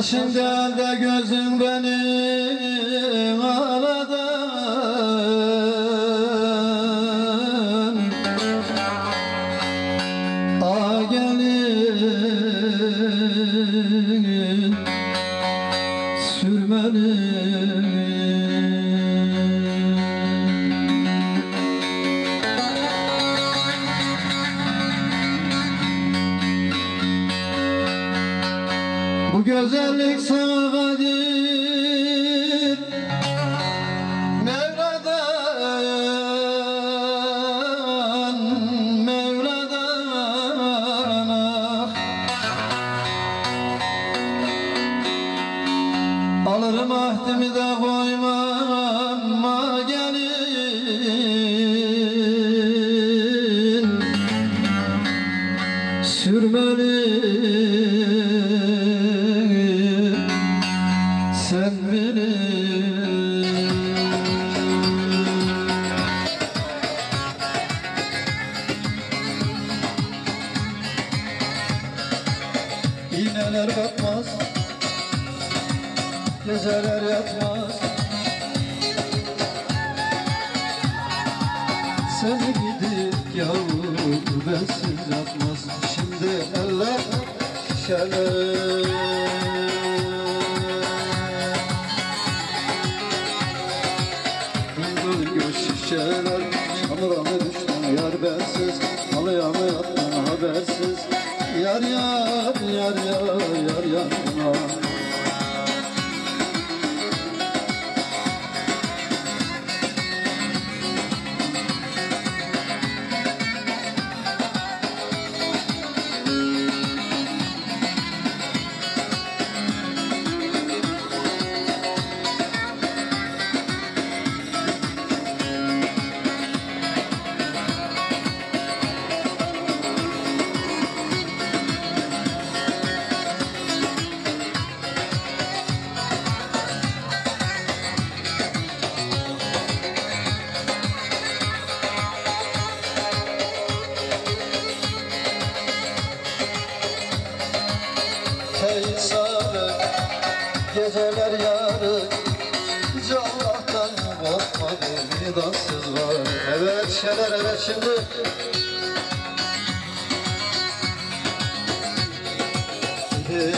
Yaşın geldi gözün beni ağladın A gelin sürmeli güzellik sana kadir Mevla'dan Mevla'dan ah. Alırım ahdimi de koymam ah gelin sürmeli İğneler batmaz Geceler yatmaz. Seni gidip yavrum bensiz yatmaz Şimdi eller şişeler. Şişeler Çamura mı düştün yar bensiz Halıya mı yattın habersiz. Yar yar yar yar geceler yarı. Hiç Allah'tan korkmadım Vidansız var. Evet şeyler evet şimdi. Hey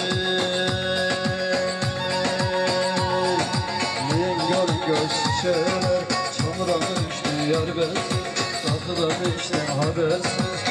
Yengör göz şişeler Çamura düştü yar bensiz Tatlıdan içtim habersiz